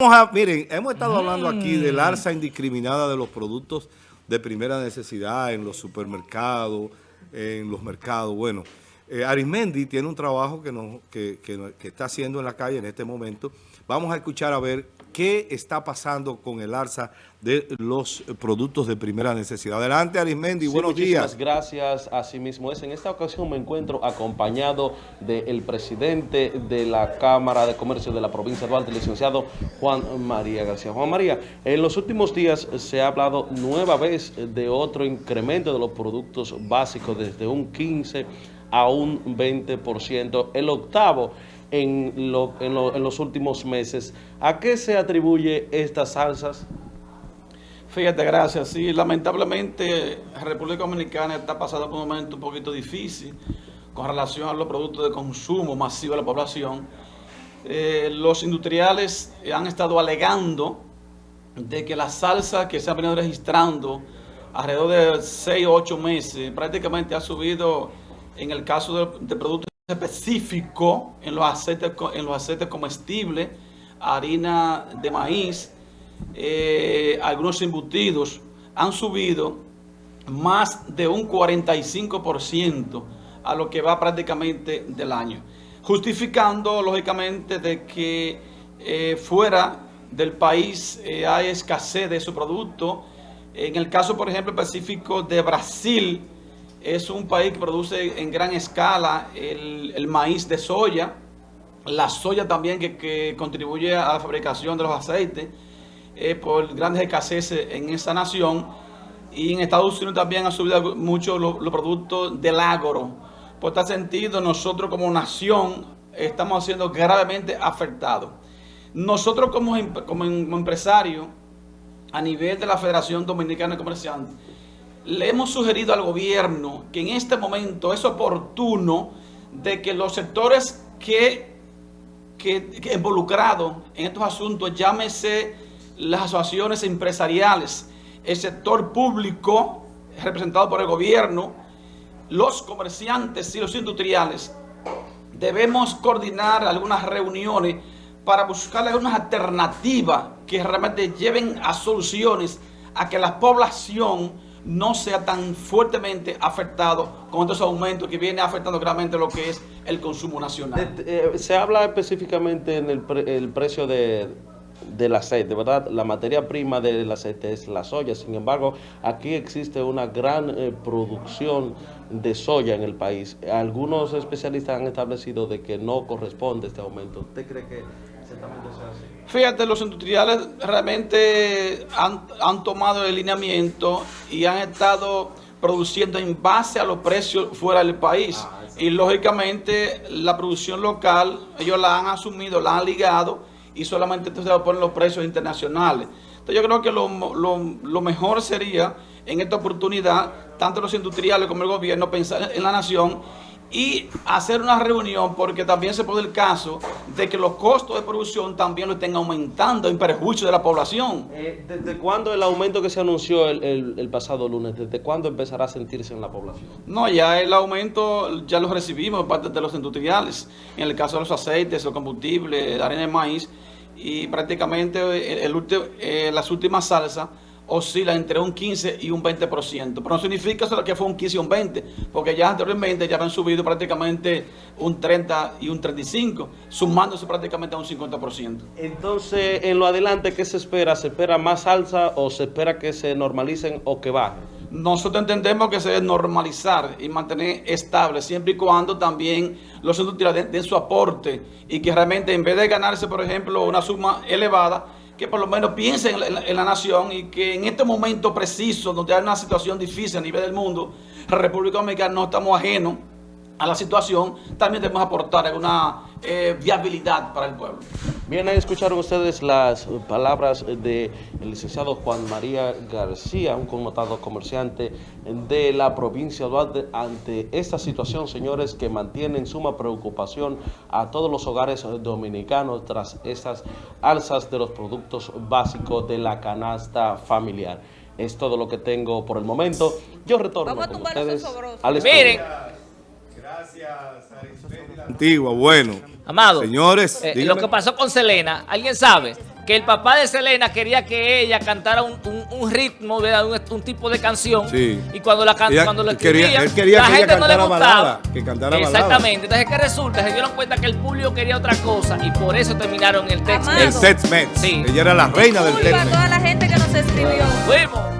Vamos a, miren, hemos estado hablando aquí del alza indiscriminada de los productos de primera necesidad en los supermercados, en los mercados. Bueno, eh, Arismendi tiene un trabajo que, nos, que, que- que está haciendo en la calle en este momento. Vamos a escuchar a ver qué está pasando con el alza de los productos de primera necesidad. Adelante, Arismendi, Sí, buenos muchísimas días. gracias. Así mismo es. En esta ocasión me encuentro acompañado del presidente de la Cámara de Comercio de la provincia de Duarte, el licenciado Juan María García. Juan María, en los últimos días se ha hablado nueva vez de otro incremento de los productos básicos desde un 15 a un 20%, el octavo en, lo- en lo- en los últimos meses. ¿A qué se atribuye estas alzas? Fíjate, gracias. Sí, lamentablemente República Dominicana está pasando por un momento un poquito difícil con relación a los productos de consumo masivo de la población. Eh, los industriales han estado alegando de que la salsa que se ha venido registrando alrededor de 6 o 8 meses prácticamente ha subido en el caso de, de productos específicos en los aceites, en los aceites comestibles, harina de maíz, eh, algunos embutidos han subido más de un 45% a lo que va prácticamente del año, justificando lógicamente de que eh, fuera del país eh, hay escasez de su producto. En el caso, por ejemplo, específico de Brasil, es un país que produce en gran escala el, maíz de soya, la soya también que, contribuye a la fabricación de los aceites eh, por grandes escaseces en esa nación. Y en Estados Unidos también han subido mucho los, productos del agro. Por tal sentido, nosotros como nación estamos siendo gravemente afectados. Nosotros como, como empresarios, a nivel de la Federación Dominicana de Comerciantes, le hemos sugerido al gobierno que en este momento es oportuno de que los sectores que, que, que involucrados en estos asuntos, llámese las asociaciones empresariales, el sector público representado por el gobierno, los comerciantes y los industriales, debemos coordinar algunas reuniones para buscar algunas alternativas que realmente lleven a soluciones a que la población no sea tan fuertemente afectado con estos aumentos que viene afectando gravemente lo que es el consumo nacional. Eh, se habla específicamente en el, pre- el precio de, del aceite, ¿verdad? La materia prima del aceite es la soya. Sin embargo, aquí existe una gran eh, producción de soya en el país. Algunos especialistas han establecido de que no corresponde este aumento. ¿Usted cree que? Fíjate, los industriales realmente han, han tomado el lineamiento y han estado produciendo en base a los precios fuera del país. y lógicamente la producción local, ellos la han asumido, la han ligado y solamente entonces ponen los precios internacionales. Entonces yo creo que lo, lo- lo mejor sería en esta oportunidad, tanto los industriales como el gobierno, pensar en la nación y hacer una reunión porque también se puede el caso de que los costos de producción también lo estén aumentando en perjuicio de la población. Eh, ¿Desde cuándo el aumento que se anunció el, el- el pasado lunes, desde cuándo empezará a sentirse en la población? No, ya el aumento ya lo recibimos por parte de los industriales, en el caso de los aceites, los combustibles, la harina de maíz, y prácticamente el, el eh, las últimas salsas oscilan entre un 15 y un 20%, pero no significa solo que fue un 15 y un 20, porque ya anteriormente ya habían subido prácticamente un 30 y un 35, sumándose prácticamente a un 50%. Entonces, en lo adelante, ¿qué se espera? ¿Se espera más alza o se espera que se normalicen o que bajen? Nosotros entendemos que se debe normalizar y mantener estable, siempre y cuando también los industriales den, den su aporte y que realmente en vez de ganarse, por ejemplo, una suma elevada, que por lo menos piensen en la, nación y que en este momento preciso, donde hay una situación difícil a nivel del mundo, la República Dominicana no estamos ajenos a la situación, también debemos aportar alguna eh, viabilidad para el pueblo. Bien, ahí escucharon ustedes las palabras del licenciado Juan María García, un connotado comerciante de la provincia de Duarte, ante esta situación, señores, que mantiene en suma preocupación a todos los hogares dominicanos tras estas alzas de los productos básicos de la canasta familiar. Es todo lo que tengo por el momento. Yo retorno Vamos a con ustedes al estudio. Miren, Antigua, bueno. Amado, Señores, eh, lo que pasó con Selena, ¿alguien sabe? que el papá de Selena quería que ella cantara un, un- un ritmo, de un, un tipo de canción. Sí. Y cuando la can- Ella cuando lo quería- escribía, él quería la que ella gente no le cantara gustaba. balada, que cantara balada. Exactamente. Entonces, ¿qué resulta? Se dieron cuenta que el público quería otra cosa y por eso terminaron el texto. El Tex-Mex. Sí. Ella era la reina del Tex-Mex. toda la gente que nos escribió. Fuimos.